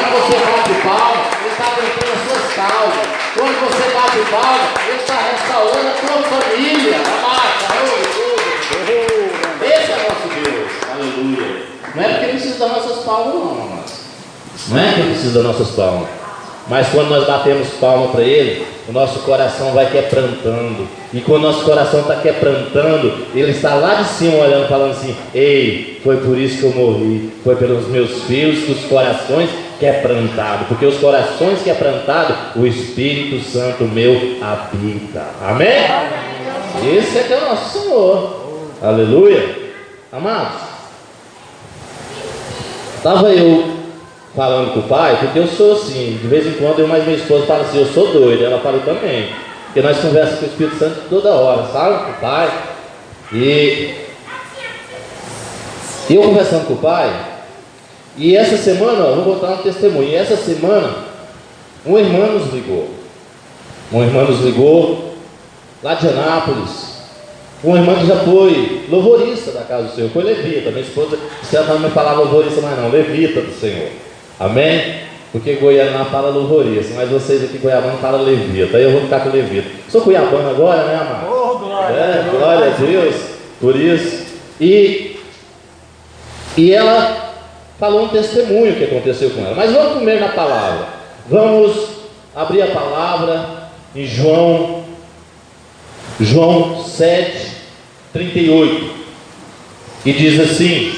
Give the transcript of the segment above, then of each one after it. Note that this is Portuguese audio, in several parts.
Quando você bate palma, Ele está abençoando as suas causas. Quando você bate palma, Ele está restaurando a tua família. Abaixa, Esse é o nosso Deus. Aleluia. Não é porque Ele precisa das nossas palmas, não, amados. Não é que Ele precisa das nossas palmas. Mas quando nós batemos palma para Ele, o nosso coração vai quebrantando. E quando o nosso coração está quebrantando, Ele está lá de cima olhando, falando assim: Ei, foi por isso que eu morri. Foi pelos meus filhos que os corações quebrantados. Porque os corações quebrantados, o Espírito Santo meu habita. Amém? Esse é que é o nosso Senhor. Aleluia. Amados, estava eu falando com o pai, porque eu sou assim, de vez em quando eu mais minha esposa fala assim, eu sou doido, ela fala também. Porque nós conversamos com o Espírito Santo toda hora, sabe? Com o pai. E eu conversando com o pai, e essa semana, ó, vou contar um testemunho, e essa semana, um irmão nos ligou. Um irmão nos ligou, lá de Anápolis. Um irmão que já foi louvorista da casa do Senhor, foi levita. Minha esposa, se ela não me falar louvorista mais não, levita do Senhor. Amém? Porque Goiânia fala louvorista, mas vocês aqui Goiabana falam levita. Aí eu vou ficar com levita. Sou Cuiabano agora, né, amado? Oh, glória, é, glória a Deus por isso. E, e ela falou um testemunho que aconteceu com ela. Mas vamos primeiro na palavra. Vamos abrir a palavra em João, João 7, 38. E diz assim: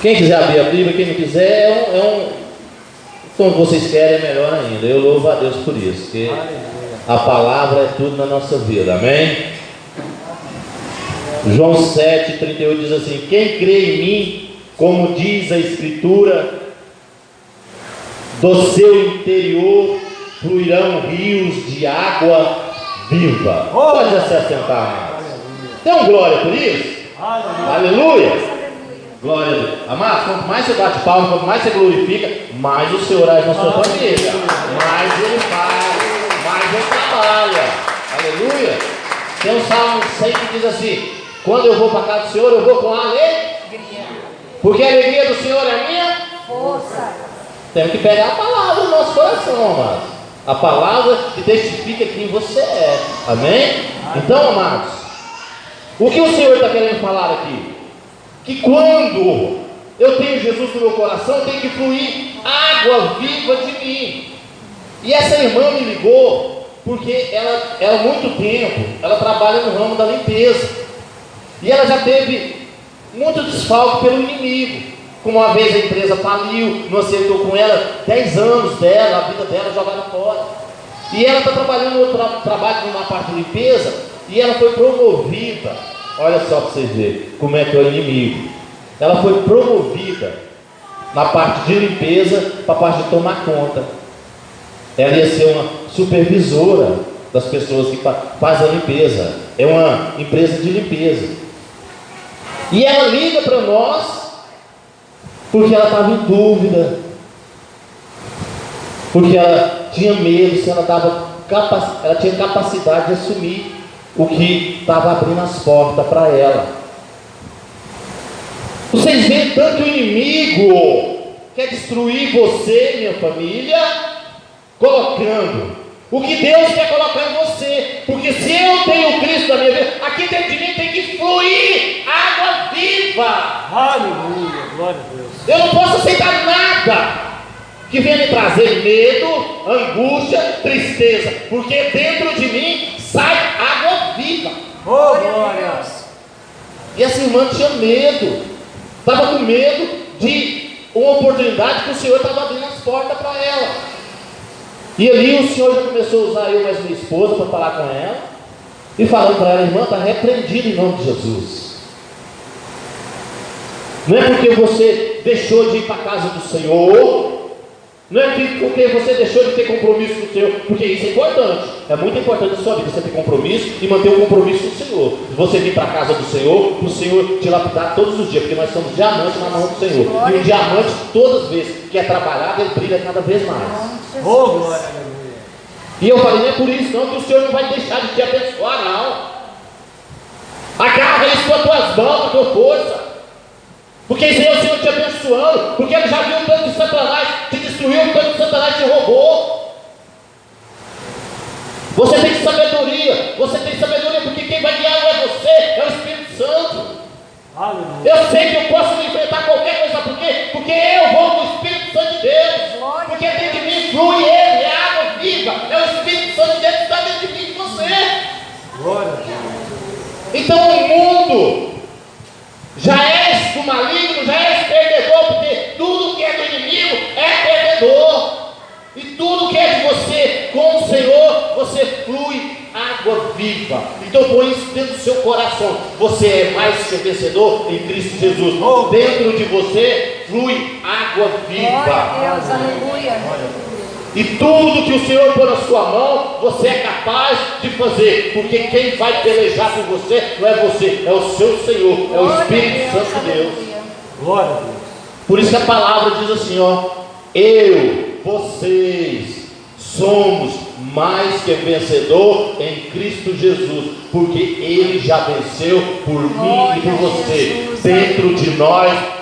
quem quiser abrir a Bíblia, quem não quiser, é um, é um como vocês querem, é melhor ainda. Eu louvo a Deus por isso, porque a palavra é tudo na nossa vida, amém? João 7, 38 diz assim: Quem crê em mim, como diz a Escritura, do seu interior fluirão rios de água viva. Pode se assentar, amados. Dê um glória por isso? Aleluia. Glória a Deus. Amados, quanto mais você bate palma, quanto mais você glorifica, mais o Senhor age na sua família. Mais ele faz, mais ele trabalha. Aleluia. Tem um salmo 100 que diz assim: Quando eu vou para casa do Senhor, eu vou com alegria. Porque a alegria do Senhor é a minha Força. Temos que pegar a palavra no nosso coração, amados. A palavra que testifica quem você é. Amém? Então, amados, o que o Senhor está querendo falar aqui? que quando eu tenho Jesus no meu coração, tem que fluir água viva de mim. E essa irmã me ligou porque ela, ela há muito tempo, ela trabalha no ramo da limpeza. E ela já teve muito desfalque pelo inimigo. Como uma vez a empresa faliu, não aceitou com ela 10 anos dela, a vida dela jogada fora. E ela está trabalhando no tra trabalho numa parte de limpeza e ela foi promovida Olha só para vocês verem como é que é o inimigo. Ela foi promovida na parte de limpeza para a parte de tomar conta. Ela ia ser uma supervisora das pessoas que fazem a limpeza. É uma empresa de limpeza. E ela liga para nós porque ela estava em dúvida. Porque ela tinha medo se ela, tava, ela tinha capacidade de assumir o que estava abrindo as portas para ela. Vocês veem tanto o inimigo quer destruir você, minha família, colocando o que Deus quer colocar em você. Porque se eu tenho Aleluia, glória a Deus. Eu não posso aceitar nada que venha me trazer medo, angústia, tristeza, porque dentro de mim sai água viva. Oh, glória! E essa irmã tinha medo, estava com medo de uma oportunidade que o Senhor estava abrindo as portas para ela. E ali o Senhor já começou a usar eu mais minha esposa para falar com ela, e falando para ela, irmã, está repreendido em nome de Jesus. Não é porque você deixou de ir para a casa do Senhor, não é porque você deixou de ter compromisso com o Senhor, porque isso é importante. É muito importante na sua vida você ter compromisso e manter um compromisso com o Senhor. Você vir para a casa do Senhor, para o Senhor te lapidar todos os dias, porque nós somos diamantes na mão do Senhor. E um diamante, todas as vezes que é trabalhado, ele brilha cada vez mais. Oh, glória, E eu falei, não é por isso não que o Senhor não vai deixar de te abençoar, não. Agarra isso com as tuas mãos, com a tua força. Porque isso é o Senhor te abençoando, porque ele já viu o plano de Satanás te destruiu, o plano de Satanás te roubou. Do maligno, já és perdedor, porque tudo que é do inimigo é perdedor. E tudo que é de você com o Senhor, você flui água viva. Então põe isso dentro do seu coração. Você é mais que vencedor em Cristo Jesus. Dentro de você flui água Glória viva. a Deus, aleluia. E tudo que o Senhor pôr na sua mão, você é capaz de fazer, porque quem vai pelejar por você não é você, é o seu Senhor, é o Glória Espírito Deus, Santo de Deus. Glória a Deus. Por isso que a palavra diz assim, ó, eu, vocês, somos mais que vencedor em Cristo Jesus, porque Ele já venceu por mim e por Glória você. Jesus, Dentro de nós